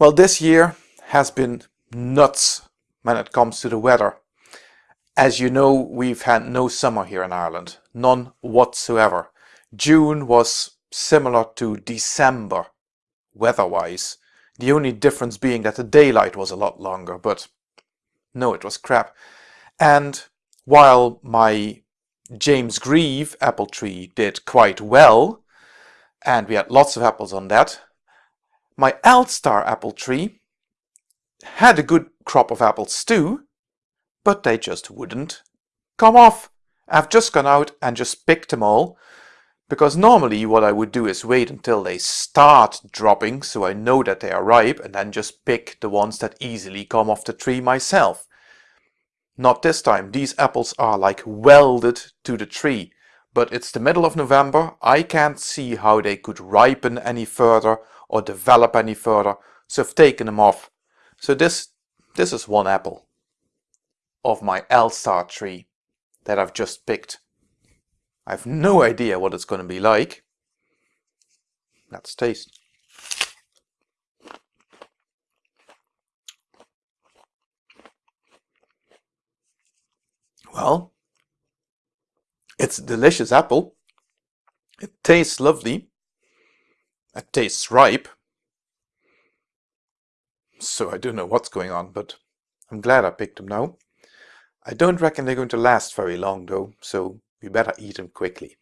Well, this year has been nuts when it comes to the weather. As you know, we've had no summer here in Ireland, none whatsoever. June was similar to December weather-wise. The only difference being that the daylight was a lot longer, but no, it was crap. And while my James Grieve apple tree did quite well, and we had lots of apples on that, my Elstar apple tree had a good crop of apples too, but they just wouldn't come off. I've just gone out and just picked them all, because normally what I would do is wait until they start dropping so I know that they are ripe and then just pick the ones that easily come off the tree myself. Not this time, these apples are like welded to the tree. But it's the middle of November, I can't see how they could ripen any further or develop any further, so I've taken them off. So this, this is one apple of my Elstar tree that I've just picked. I have no idea what it's going to be like. Let's taste. Well, it's a delicious apple. It tastes lovely. It tastes ripe. So I don't know what's going on, but I'm glad I picked them now. I don't reckon they're going to last very long though, so we better eat them quickly.